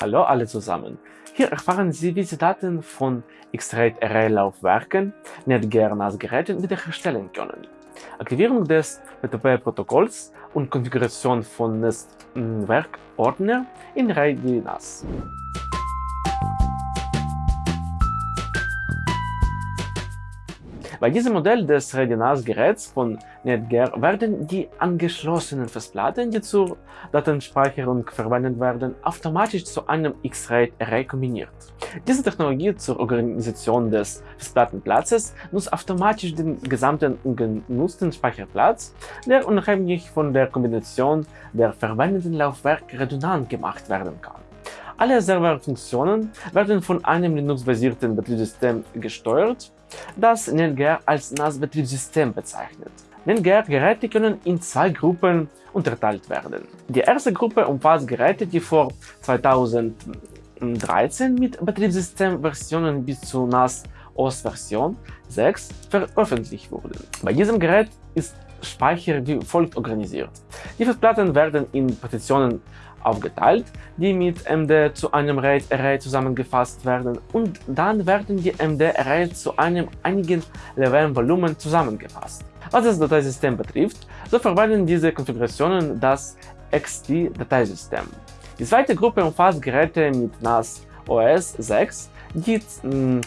Hallo alle zusammen! Hier erfahren Sie, wie Sie Daten von X-RAID Array-Laufwerken, NetGear-NAS-Geräten wiederherstellen können. Aktivierung des PTP-Protokolls und Konfiguration von Netzwerkordner in RAID Bei diesem Modell des RAID-NAS-Geräts von Netgear werden die angeschlossenen Festplatten, die zur Datenspeicherung verwendet werden, automatisch zu einem X-RAID-Array kombiniert. Diese Technologie zur Organisation des Festplattenplatzes muss automatisch den gesamten ungenutzten Speicherplatz, der unabhängig von der Kombination der verwendeten Laufwerke redundant gemacht werden kann. Alle Serverfunktionen werden von einem Linux-basierten Betriebssystem gesteuert, das NetGear als NAS-Betriebssystem bezeichnet. NetGear-Geräte können in zwei Gruppen unterteilt werden. Die erste Gruppe umfasst Geräte, die vor 2013 mit Betriebssystemversionen bis zu NAS OS Version 6 veröffentlicht wurden. Bei diesem Gerät ist Speicher wie folgt organisiert. Die Festplatten werden in Partitionen aufgeteilt, die mit MD zu einem RAID-Array zusammengefasst werden und dann werden die MD-Arrays zu einem einigen LVM-Volumen zusammengefasst. Was das Dateisystem betrifft, so verwenden diese Konfigurationen das XT-Dateisystem. Die zweite Gruppe umfasst Geräte mit NAS OS 6, die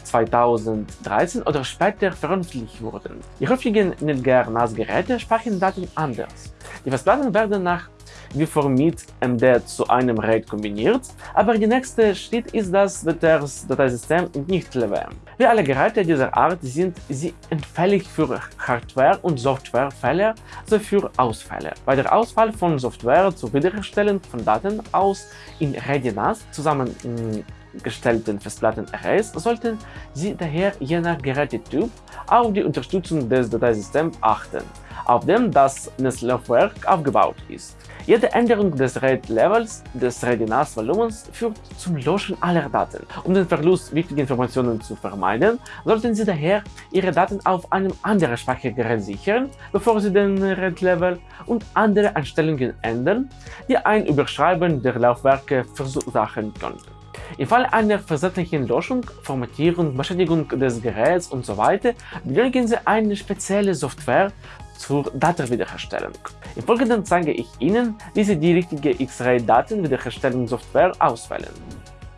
2013 oder später veröffentlicht wurden. Die häufigen NetGear NAS-Geräte speichern Daten anders. Die Festplatten werden nach wie vor mit MD zu einem RAID kombiniert, aber der nächste Schritt ist das Dateisystem nicht LVM. Wie alle Geräte dieser Art sind sie empfällig für Hardware- und Softwarefälle sowie für Ausfälle. Bei der Ausfall von Software zur Wiederherstellung von Daten aus in RAID-NAS zusammengestellten Festplatten-Arrays sollten Sie daher je nach Gerätetyp auf die Unterstützung des Dateisystems achten, auf dem das Netzlaufwerk aufgebaut ist. Jede Änderung des RAID-Levels des RAID-NAS-Volumens führt zum Löschen aller Daten. Um den Verlust wichtiger Informationen zu vermeiden, sollten Sie daher Ihre Daten auf einem anderen Speichergerät sichern, bevor Sie den RAID-Level und andere Einstellungen ändern, die ein Überschreiben der Laufwerke verursachen könnten. Im Fall einer versehentlichen Löschung, Formatierung, Beschädigung des Geräts usw. So benötigen Sie eine spezielle Software zur Datenwiederherstellung. Im Folgenden zeige ich Ihnen, wie Sie die richtige X-Ray-Datenwiederherstellungssoftware auswählen.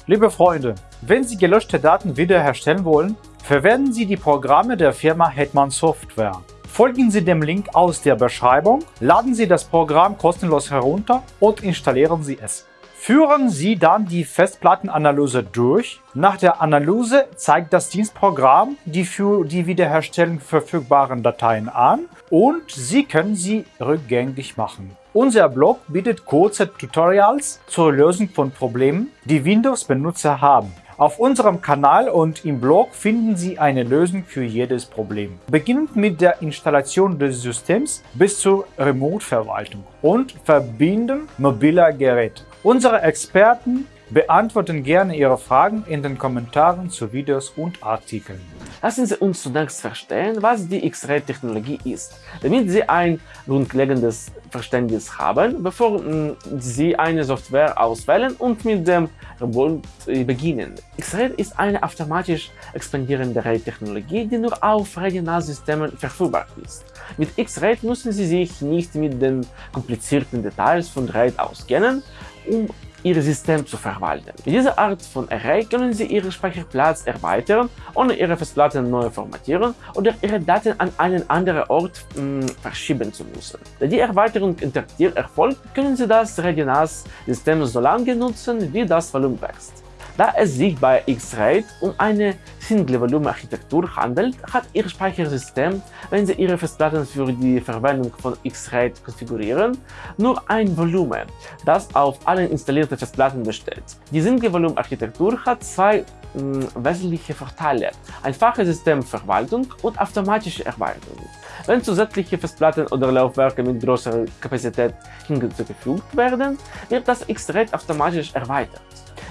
Liebe Freunde, wenn Sie gelöschte Daten wiederherstellen wollen, verwenden Sie die Programme der Firma Hetman Software. Folgen Sie dem Link aus der Beschreibung, laden Sie das Programm kostenlos herunter und installieren Sie es. Führen Sie dann die Festplattenanalyse durch. Nach der Analyse zeigt das Dienstprogramm die für die Wiederherstellung verfügbaren Dateien an und Sie können sie rückgängig machen. Unser Blog bietet kurze Tutorials zur Lösung von Problemen, die Windows-Benutzer haben. Auf unserem Kanal und im Blog finden Sie eine Lösung für jedes Problem. Beginnend mit der Installation des Systems bis zur Remote-Verwaltung und Verbinden mobiler Geräte. Unsere Experten beantworten gerne Ihre Fragen in den Kommentaren zu Videos und Artikeln. Lassen Sie uns zunächst verstehen, was die X-Ray-Technologie ist, damit Sie ein grundlegendes Verständnis haben, bevor mm, Sie eine Software auswählen und mit dem Robot beginnen. X-Ray ist eine automatisch expandierende RAID-Technologie, die nur auf RAID-NAS-Systemen verfügbar ist. Mit X-Ray müssen Sie sich nicht mit den komplizierten Details von RAID auskennen, um Ihr System zu verwalten. Mit dieser Art von Array können Sie Ihren Speicherplatz erweitern, ohne Ihre Festplatten neu formatieren oder Ihre Daten an einen anderen Ort mh, hm, verschieben zu müssen. Da die Erweiterung interaktiv erfolgt, können Sie das RAID-NAS-System so lange nutzen, wie das Volumen wächst. Da es sich bei X-RAID um eine Single-Volume-Architektur handelt, hat Ihr Speichersystem, wenn Sie Ihre Festplatten für die Verwendung von X-RAID konfigurieren, nur ein Volumen, das auf allen installierten Festplatten besteht. Die Single-Volume-Architektur hat zwei hm, wesentliche Vorteile, einfache Systemverwaltung und automatische Erweiterung. Wenn zusätzliche Festplatten oder Laufwerke mit größerer Kapazität hinzugefügt werden, wird das X-RAID automatisch erweitert.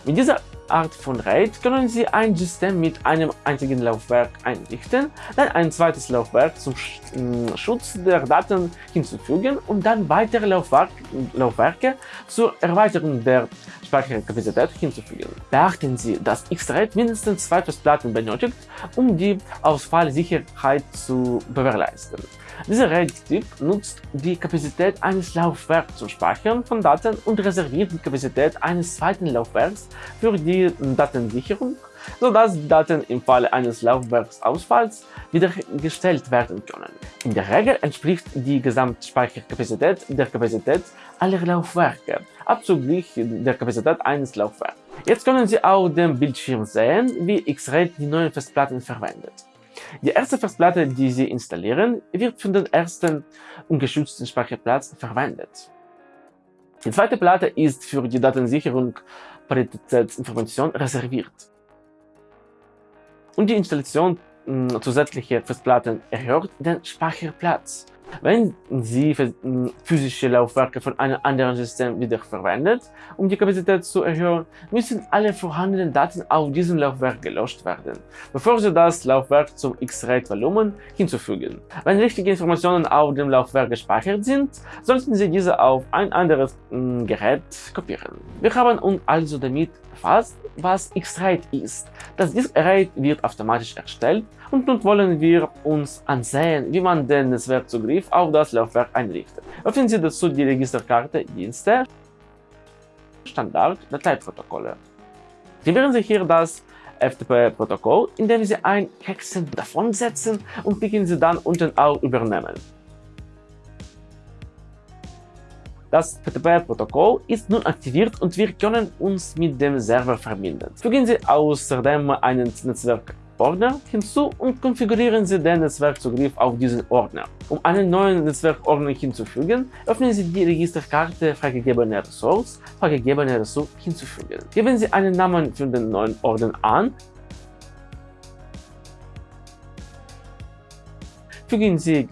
Mit dieser Art von RAID können Sie ein System mit einem einzigen Laufwerk einrichten, dann ein zweites Laufwerk zum Schutz der Daten hinzufügen und dann weitere Laufwerk, Laufwerke zur Erweiterung der Speicherkapazität hinzufügen. Beachten Sie, dass X-RAID mindestens zwei Festplatten benötigt, um die Ausfallsicherheit zu gewährleisten. Dieser RAID-Typ nutzt die Kapazität eines Laufwerks zum Speichern von Daten und reserviert die Kapazität eines zweiten Laufwerks für die Datensicherung, sodass die Daten im Falle eines Laufwerksausfalls wiederhergestellt werden können. In der Regel entspricht die Gesamtspeicherkapazität der Kapazität aller Laufwerke, abzüglich der Kapazität eines Laufwerks. Jetzt können Sie auf dem Bildschirm sehen, wie X-RAID die neuen Festplatten verwendet. Die erste Festplatte, die Sie installieren, wird für den ersten ungeschützten Speicherplatz verwendet. Die zweite Platte ist für die Datensicherung Paritätsinformation reserviert. Und die Installation hm, zusätzlicher Festplatten erhöht den Speicherplatz. Wenn Sie physische Laufwerke von einem anderen System wiederverwendet, um die Kapazität zu erhöhen, müssen alle vorhandenen Daten auf diesem Laufwerk gelöscht werden, bevor Sie das Laufwerk zum X-RAID-Volumen hinzufügen. Wenn richtige Informationen auf dem Laufwerk gespeichert sind, sollten Sie diese auf ein anderes Gerät kopieren. Wir haben uns also damit befasst, was X-RAID ist. Das Disk-RAID wird automatisch erstellt und nun wollen wir uns ansehen, wie man den Netzwerkzugriff auf das Laufwerk einrichtet. Öffnen Sie dazu die Registerkarte Dienste, Standard, Dateiprotokolle. Aktivieren Sie hier das FTP-Protokoll, indem Sie ein Hexen davon setzen und klicken Sie dann unten auf Übernehmen. Das FTP-Protokoll ist nun aktiviert und wir können uns mit dem Server verbinden. Fügen Sie außerdem einen Netzwerk Ordner hinzu und konfigurieren Sie den Netzwerkzugriff auf diesen Ordner. Um einen neuen Netzwerkordner hinzufügen, öffnen Sie die Registerkarte freigegebene Ressource, freigegebene Ressource hinzufügen. Geben Sie einen Namen für den neuen Ordner an Fügen Sie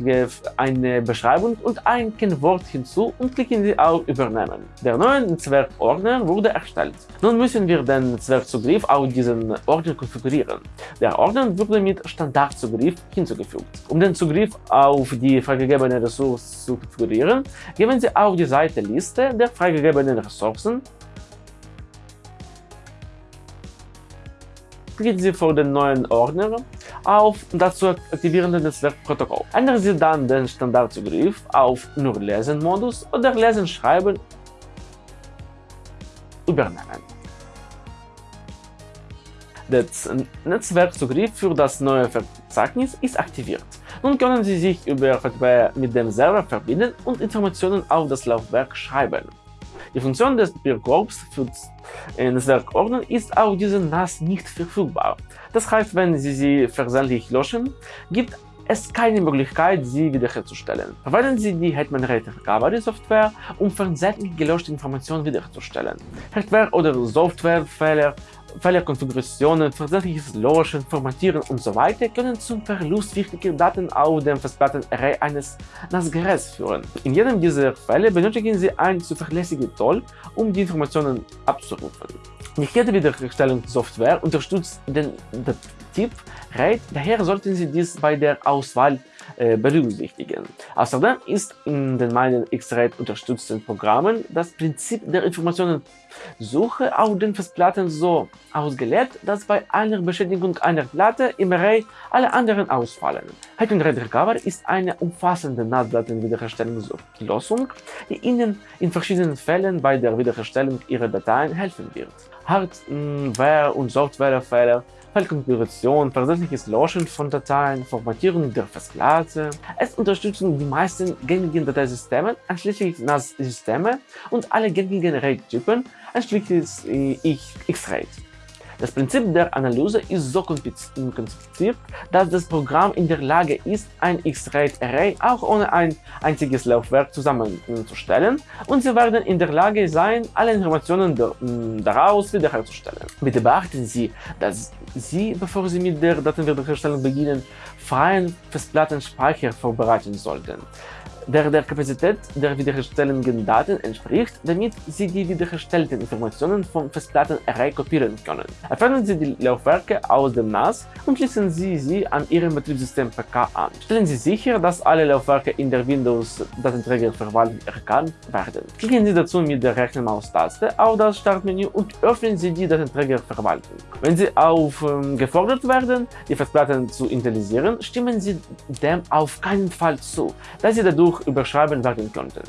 eine Beschreibung und ein Kennwort hinzu und klicken Sie auf Übernehmen. Der neue Netzwerkordner wurde erstellt. Nun müssen wir den Netzwerkzugriff auf diesen Ordner konfigurieren. Der Ordner wurde mit Standardzugriff hinzugefügt. Um den Zugriff auf die freigegebene Ressource zu konfigurieren, geben Sie auf die Seite Liste der freigegebenen Ressourcen klicken Sie vor den neuen Ordner auf das zu aktivierende Netzwerkprotokoll. Ändern Sie dann den Standardzugriff auf nur Lesen-Modus oder Lesen-Schreiben übernehmen. Der Netzwerkzugriff für das neue Verzeichnis ist aktiviert. Nun können Sie sich über FTP mit dem Server verbinden und Informationen auf das Laufwerk schreiben. Die Funktion des Papierkorbs für Netzwerkordner ist auf diesem NAS nicht verfügbar. Das heißt, wenn Sie sie versehentlich löschen, gibt es keine Möglichkeit, sie wiederherzustellen. Verwenden Sie die Hetman RAID Recovery Software, um versehentlich gelöschte Informationen wiederherzustellen. Hardware- oder Softwarefehler Fehlerkonfigurationen, versehentliches Löschen, Formatieren usw. So können zum Verlust wichtiger Daten auf dem Festplattenarray eines NAS-Geräts führen. In jedem dieser Fälle benötigen Sie ein zuverlässiges Tool, um die Informationen abzurufen. Nicht jede Wiederherstellungssoftware unterstützt den, Typ RAID, daher sollten Sie dies bei der Auswahl äh, berücksichtigen. Außerdem ist in den meinen X-RAID unterstützten Programmen das Prinzip der Informationensuche auf den Festplatten so ausgelegt, dass bei einer Beschädigung einer Platte im Array alle anderen ausfallen. Hacking RAID Recover ist eine umfassende NAS-Datenwiederherstellungslösung, die Ihnen in verschiedenen Fällen bei der Wiederherstellung Ihrer Dateien helfen wird. Hardware- und Softwarefehler Fallkonfiguration, versehentliches Löschen von Dateien, Formatierung der Festplatte. Es unterstützt die meisten gängigen Dateisysteme, einschließlich NAS-Systeme und alle gängigen RAID-Typen, einschließlich X-RAID. Das Prinzip der Analyse ist so konzipiert, dass das Programm in der Lage ist, ein X-RAID-Array auch ohne ein einziges Laufwerk zusammenzustellen und Sie werden in der Lage sein, alle Informationen daraus wiederherzustellen. Bitte beachten Sie, dass Sie, bevor Sie mit der Datenwiederherstellung beginnen, freien Festplattenspeicher vorbereiten sollten. Der der Kapazität der wiederherstellenden Daten entspricht, damit Sie die wiederhergestellten Informationen vom Festplattenarray kopieren können. Entfernen Sie die Laufwerke aus dem NAS und schließen Sie sie an Ihrem Betriebssystem PK an. Stellen Sie sicher, dass alle Laufwerke in der Windows-Datenträgerverwaltung erkannt werden. Klicken Sie dazu mit der rechten Maustaste auf das Startmenü und öffnen Sie die Datenträgerverwaltung. Wenn Sie aufgefordert werden, die Festplatten zu initialisieren, stimmen Sie dem auf keinen Fall zu, da Sie dadurch überschreiben werden könnten.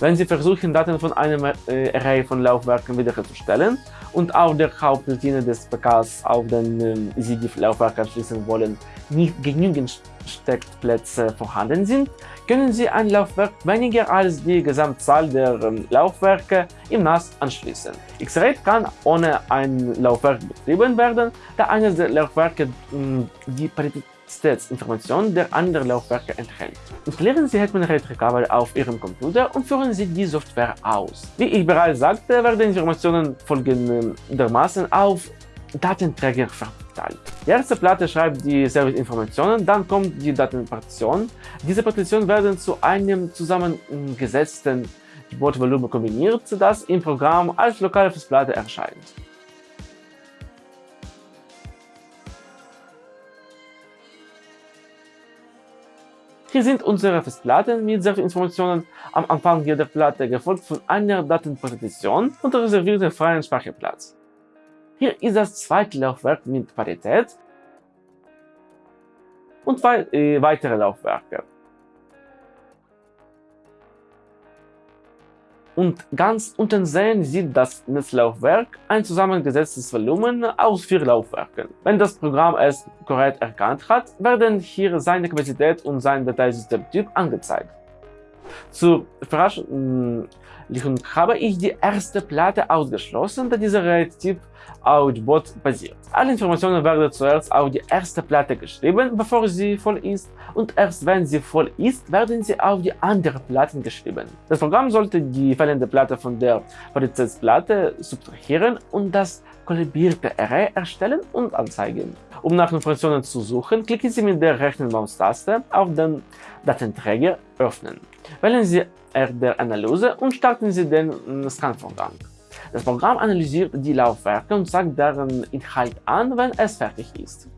Wenn Sie versuchen, Daten von einem äh, Array von Laufwerken wiederherzustellen und auf der Hauptroutine des PKs auf den äh, Sie die Laufwerke anschließen wollen, nicht genügend Steckplätze vorhanden sind, können Sie ein Laufwerk weniger als die Gesamtzahl der ähm, Laufwerke im NAS anschließen. X-RAID kann ohne ein Laufwerk betrieben werden, da eines der Laufwerke mh, die Paritätsinformationen der anderen Laufwerke enthält. Installieren Sie Hetman RAID Recovery auf Ihrem Computer und führen Sie die Software aus. Wie ich bereits sagte, werden Informationen folgendermaßen auf Datenträger verteilt. Die erste Platte schreibt die Serviceinformationen, dann kommt die Datenpartition. Diese Partitionen werden zu einem zusammengesetzten Wortvolumen kombiniert, das im Programm als lokale Festplatte erscheint. Hier sind unsere Festplatten mit Serviceinformationen am Anfang jeder Platte, gefolgt von einer Datenpartition und reservierten freien Speicherplatz. Hier ist das zweite Laufwerk mit Parität und zwei äh, weitere Laufwerke. Und ganz unten sehen Sie das Netzlaufwerk, ein zusammengesetztes Volumen aus vier Laufwerken. Wenn das Programm es korrekt erkannt hat, werden hier seine Kapazität und sein Dateisystemtyp angezeigt. Zur Verarschung habe ich die erste Platte ausgeschlossen, da dieser RAID-Typ Outbot basiert. Alle Informationen werden zuerst auf die erste Platte geschrieben, bevor sie voll ist und erst wenn sie voll ist, werden sie auf die anderen Platten geschrieben. Das Programm sollte die fehlende Platte von der Paritätsplatte subtrahieren und das kollabierte Array erstellen und anzeigen. Um nach Informationen zu suchen, klicken Sie mit der rechten Maustaste auf den Datenträger Öffnen. Wählen Sie R der Analyse und starten Sie den Scanvorgang. Das Programm analysiert die Laufwerke und zeigt deren Inhalt an, wenn es fertig ist.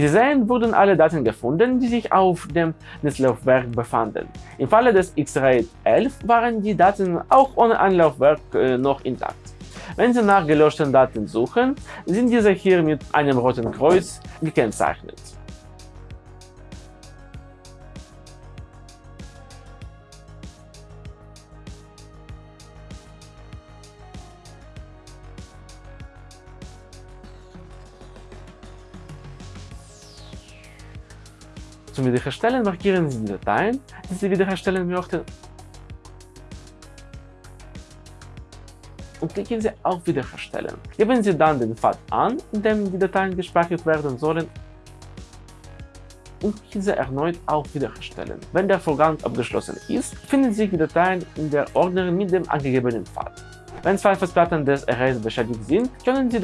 Sie sehen, wurden alle Daten gefunden, die sich auf dem Netzlaufwerk befanden. Im Falle des X-RAID 11 waren die Daten auch ohne ein Laufwerk äh, noch intakt. Wenn Sie nach gelöschten Daten suchen, sind diese hier mit einem roten Kreuz gekennzeichnet. Zum Wiederherstellen markieren Sie die Dateien, die Sie wiederherstellen möchten und klicken Sie auf Wiederherstellen. Geben Sie dann den Pfad an, in dem die Dateien gespeichert werden sollen und diese erneut auf Wiederherstellen. Wenn der Vorgang abgeschlossen ist, finden sich die Dateien in der Ordner mit dem angegebenen Pfad. Wenn zwei Festplatten des Arrays beschädigt sind, können die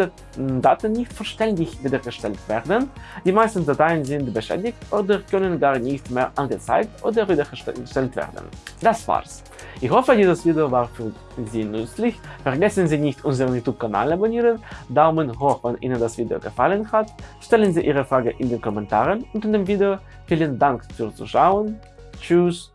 Daten nicht vollständig wiederhergestellt werden. Die meisten Dateien sind beschädigt oder können gar nicht mehr angezeigt oder wiederhergestellt werden. Das war's. Ich hoffe, dieses Video war für Sie nützlich. Vergessen Sie nicht, unseren YouTube-Kanal abonnieren, Daumen hoch, wenn Ihnen das Video gefallen hat, stellen Sie Ihre Frage in den Kommentaren unter dem Video. Vielen Dank fürs Zuschauen. Tschüss.